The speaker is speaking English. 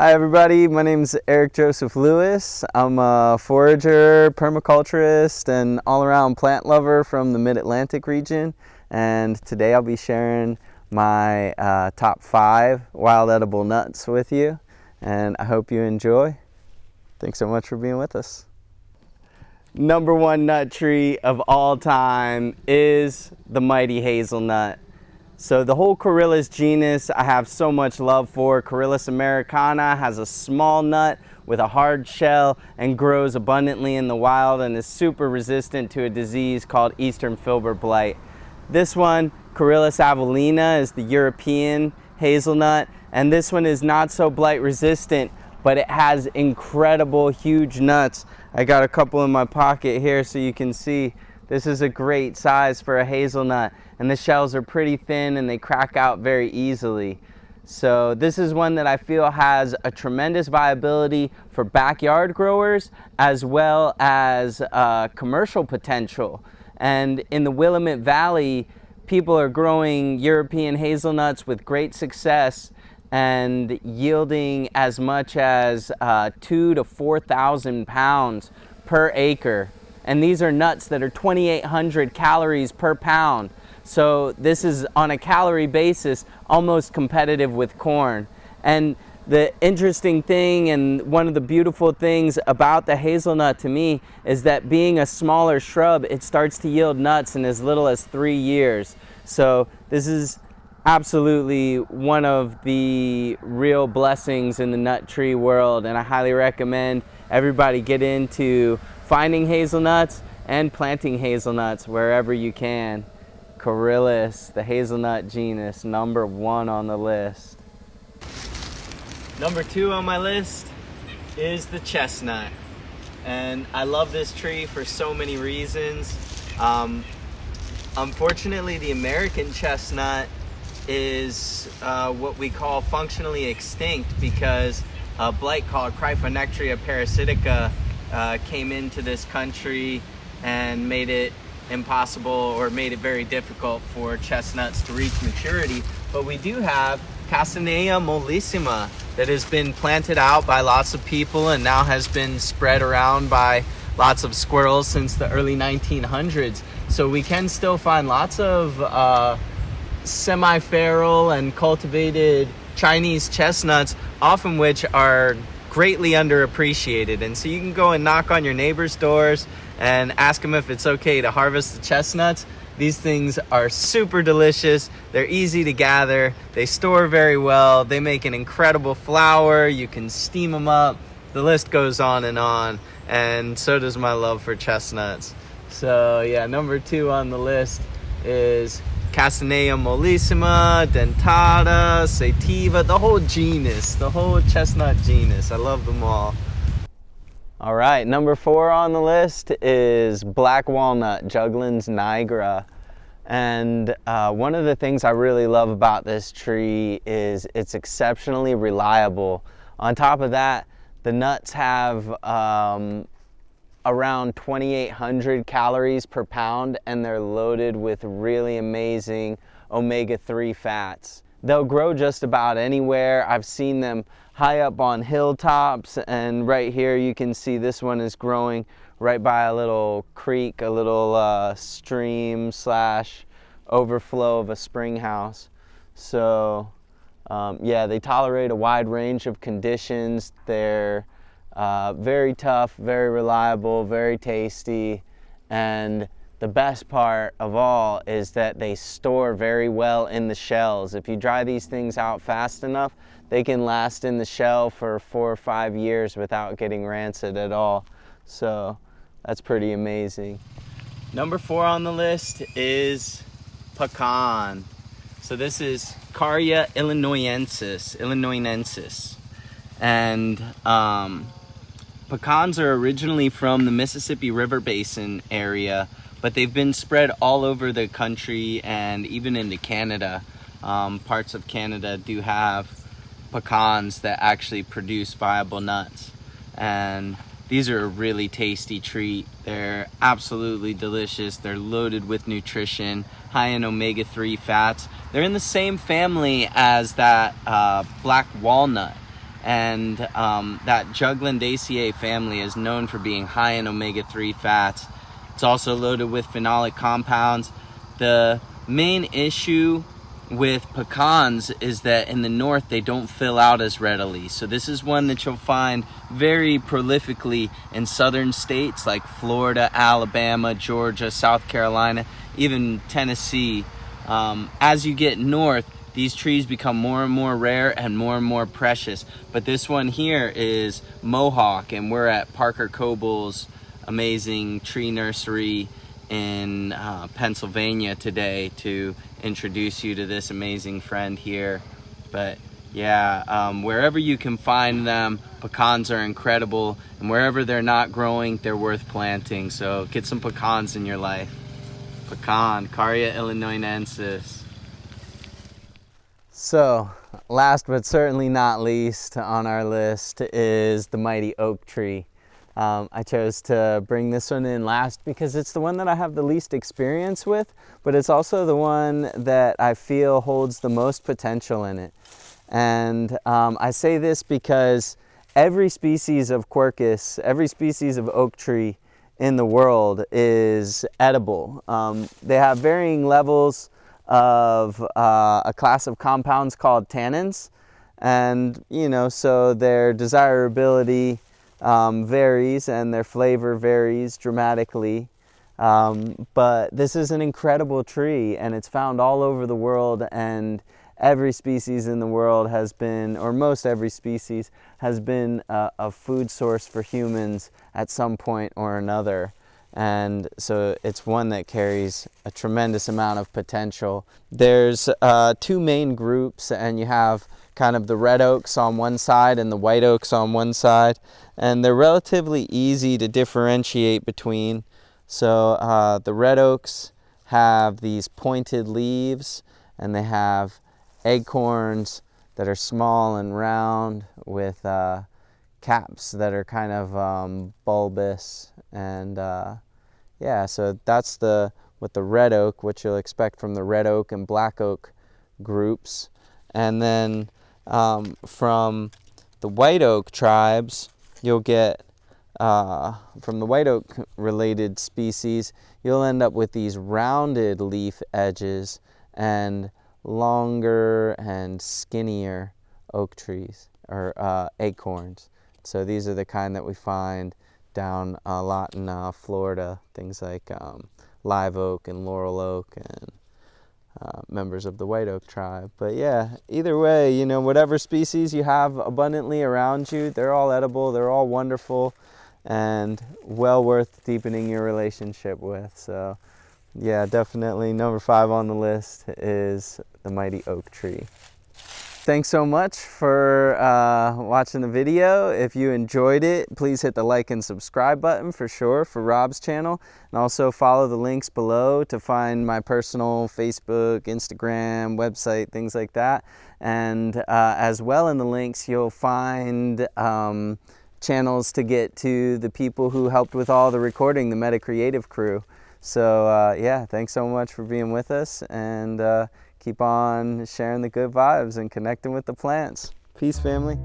Hi everybody, my name is Eric Joseph Lewis. I'm a forager, permaculturist, and all-around plant lover from the Mid-Atlantic region. And today I'll be sharing my uh, top five wild edible nuts with you. And I hope you enjoy. Thanks so much for being with us. Number one nut tree of all time is the mighty hazelnut. So the whole Corylus genus I have so much love for. Corylus americana has a small nut with a hard shell and grows abundantly in the wild and is super resistant to a disease called eastern filbert blight. This one, Corylus avellana, is the European hazelnut and this one is not so blight resistant but it has incredible huge nuts. I got a couple in my pocket here so you can see this is a great size for a hazelnut and the shells are pretty thin and they crack out very easily. So this is one that I feel has a tremendous viability for backyard growers as well as uh, commercial potential. And in the Willamette Valley, people are growing European hazelnuts with great success and yielding as much as uh, two to 4,000 pounds per acre and these are nuts that are 2,800 calories per pound. So this is on a calorie basis almost competitive with corn. And the interesting thing and one of the beautiful things about the hazelnut to me is that being a smaller shrub, it starts to yield nuts in as little as three years. So this is absolutely one of the real blessings in the nut tree world and I highly recommend everybody get into finding hazelnuts and planting hazelnuts wherever you can. Corylus, the hazelnut genus, number one on the list. Number two on my list is the chestnut. And I love this tree for so many reasons. Um, unfortunately, the American chestnut is uh, what we call functionally extinct because a blight called Cryphonectria parasitica uh, came into this country and made it impossible or made it very difficult for chestnuts to reach maturity. But we do have Castanea mollissima that has been planted out by lots of people and now has been spread around by lots of squirrels since the early 1900s. So we can still find lots of uh, semi-feral and cultivated Chinese chestnuts, often which are greatly underappreciated. And so you can go and knock on your neighbor's doors and ask them if it's okay to harvest the chestnuts. These things are super delicious. They're easy to gather. They store very well. They make an incredible flour. You can steam them up. The list goes on and on. And so does my love for chestnuts. So yeah, number two on the list is Castanea mollissima, dentata, sativa, the whole genus, the whole chestnut genus. I love them all. All right, number four on the list is black walnut, Juglans nigra. And uh, one of the things I really love about this tree is it's exceptionally reliable. On top of that, the nuts have um, around 2,800 calories per pound and they're loaded with really amazing omega-3 fats. They'll grow just about anywhere. I've seen them high up on hilltops and right here you can see this one is growing right by a little creek, a little uh, stream slash overflow of a spring house. So um, yeah, they tolerate a wide range of conditions. They're uh, very tough, very reliable, very tasty, and the best part of all is that they store very well in the shells. If you dry these things out fast enough, they can last in the shell for four or five years without getting rancid at all. So that's pretty amazing. Number four on the list is pecan. So this is Carya illinoisensis, illinoisensis. And um, Pecans are originally from the Mississippi River Basin area, but they've been spread all over the country and even into Canada. Um, parts of Canada do have pecans that actually produce viable nuts. And these are a really tasty treat. They're absolutely delicious. They're loaded with nutrition, high in omega-3 fats. They're in the same family as that uh, black walnut And um, that Juglandaceae family is known for being high in omega-3 fats. It's also loaded with phenolic compounds. The main issue with pecans is that in the north they don't fill out as readily. So this is one that you'll find very prolifically in southern states like Florida, Alabama, Georgia, South Carolina, even Tennessee. Um, as you get north, these trees become more and more rare and more and more precious. But this one here is Mohawk and we're at Parker Coble's amazing tree nursery in uh, Pennsylvania today to introduce you to this amazing friend here. But yeah, um, wherever you can find them, pecans are incredible. And wherever they're not growing, they're worth planting. So get some pecans in your life. Pecan, Carya illinoinensis. So, last but certainly not least on our list is the mighty oak tree. Um, I chose to bring this one in last because it's the one that I have the least experience with, but it's also the one that I feel holds the most potential in it. And um, I say this because every species of Quercus, every species of oak tree in the world is edible. Um, they have varying levels of uh, a class of compounds called tannins. And, you know, so their desirability um, varies and their flavor varies dramatically. Um, but this is an incredible tree and it's found all over the world and every species in the world has been, or most every species, has been a, a food source for humans at some point or another. And so it's one that carries a tremendous amount of potential. There's uh, two main groups and you have kind of the red oaks on one side and the white oaks on one side. And they're relatively easy to differentiate between. So uh, the red oaks have these pointed leaves and they have acorns that are small and round with uh, caps that are kind of um, bulbous and uh, yeah so that's the with the red oak what you'll expect from the red oak and black oak groups and then um, from the white oak tribes, you'll get, uh, from the white oak related species, you'll end up with these rounded leaf edges and longer and skinnier oak trees or uh, acorns. So these are the kind that we find down a lot in uh, Florida, things like um, live oak and laurel oak and uh, members of the white oak tribe. But yeah, either way, you know, whatever species you have abundantly around you, they're all edible, they're all wonderful, and well worth deepening your relationship with. So yeah, definitely number five on the list is the mighty oak tree. Thanks so much for uh, watching the video. If you enjoyed it, please hit the like and subscribe button for sure for Rob's channel. And also follow the links below to find my personal Facebook, Instagram, website, things like that. And uh, as well in the links, you'll find um, channels to get to the people who helped with all the recording, the Meta Creative crew. So uh, yeah, thanks so much for being with us. and uh, keep on sharing the good vibes and connecting with the plants. Peace, family.